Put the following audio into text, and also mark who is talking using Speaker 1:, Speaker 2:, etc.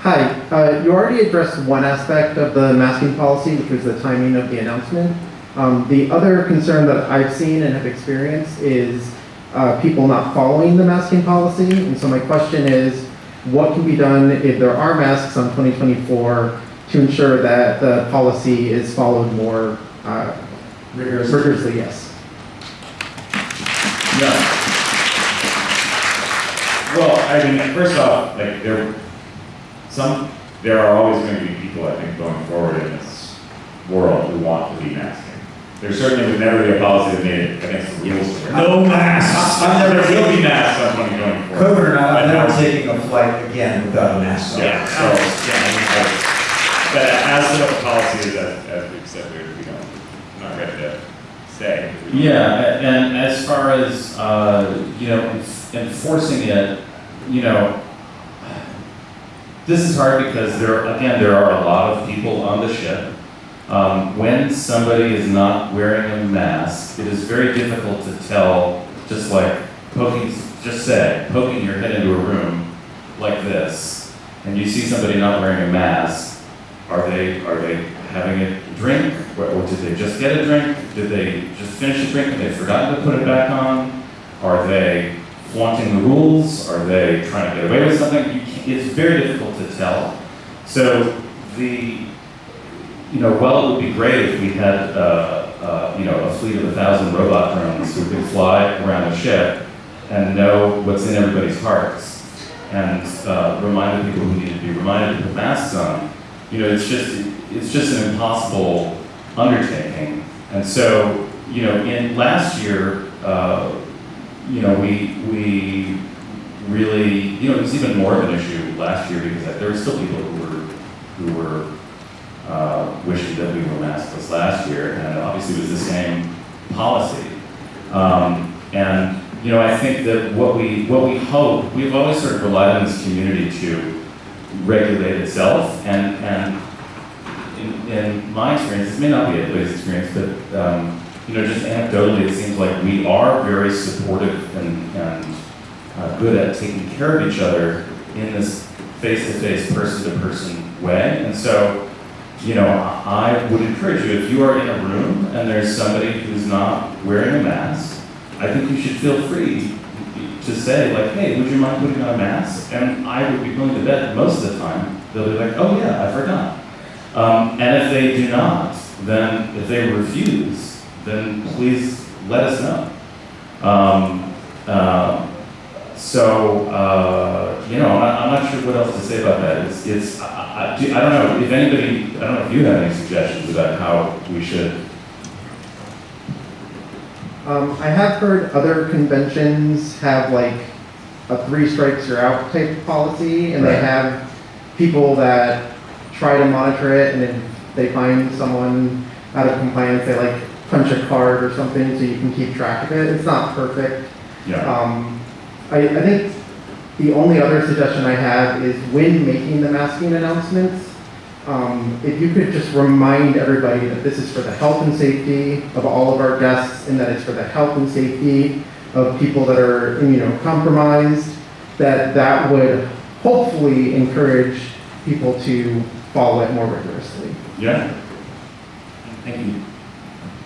Speaker 1: Hi, uh, you already addressed one aspect of the masking policy, which was the timing of the announcement. Um, the other concern that I've seen and have experienced is uh, people not following the masking policy. And so my question is, what can be done if there are masks on 2024 to ensure that the policy is followed more uh, rigorously? Yes.
Speaker 2: Yeah. Well, I mean, first off, like there, some, there are always going to be people, I think, going forward in this world who want to be masking. There certainly would never be a policy that made it against the rules. for No masks.
Speaker 3: I'm never-
Speaker 2: There will be masks on money going forward.
Speaker 3: COVID or not, I'm never
Speaker 2: no-
Speaker 3: taking a flight again without a mask on.
Speaker 2: Yeah, so, yeah, I mean, like, but as to what the policy is, as, as we've said, we, we don't, I'm not ready to say.
Speaker 4: Yeah, and as far as, uh, you know, enforcing it, you know, this is hard because there, again, there are a lot of people on the ship. Um, when somebody is not wearing a mask, it is very difficult to tell, just like poking, just say, poking your head into a room like this, and you see somebody not wearing a mask, are they, are they having a drink? Or or did they just get a drink? Did they just finish a drink and they forgot to put it back on? Are they flaunting the rules? Are they trying to get away with something? It's very difficult to tell. So the, you know, well, it would be great if we had, uh, uh, you know, a fleet of a thousand robot drones who could fly around a ship and know what's in everybody's hearts and uh, remind the people who need to be reminded to put masks on, you know, it's just, it's just an impossible undertaking. And so, you know, in last year, uh, you know, we, we really, you know, it was even more of an issue last year because there were still people who were, who were uh, wishing that we were maskless last year, and obviously it was the same policy. Um, and, you know, I think that what we, what we hope, we've always sort of relied on this community to regulate itself, and, and in, in my experience, this may not be everybody's experience, but, um, you know, just anecdotally, it seems like we are very supportive and, and uh, good at taking care of each other in this face-to-face, person-to-person way. And so, you know, I would encourage you, if you are in a room and there's somebody who's not wearing a mask, I think you should feel free to say, like, hey, would you mind putting on a mask? And I would be willing to bet most of the time, they'll be like, oh yeah, I forgot. Um, and if they do not, then if they refuse, then please let us know. Um, uh, so, uh, you know, I'm not, I'm not sure what else to say about that. It's, it's I, I, do- I don't know if anybody, I don't know if you have any suggestions about how we should.
Speaker 1: Um, I have heard other conventions have like a three strikes you're out type policy, and they have people that try to monitor it, and if they find someone out of compliance, they like punch a card or something so you can keep track of it. It's not perfect.
Speaker 4: Yeah.
Speaker 1: Um, I, I think the only other suggestion I have is when making the masking announcements, um, if you could just remind everybody that this is for the health and safety of all of our guests and that it's for the health and safety of people that are immunocompromised, that that would hopefully encourage people to follow it more rigorously.
Speaker 4: Yeah. Thank you.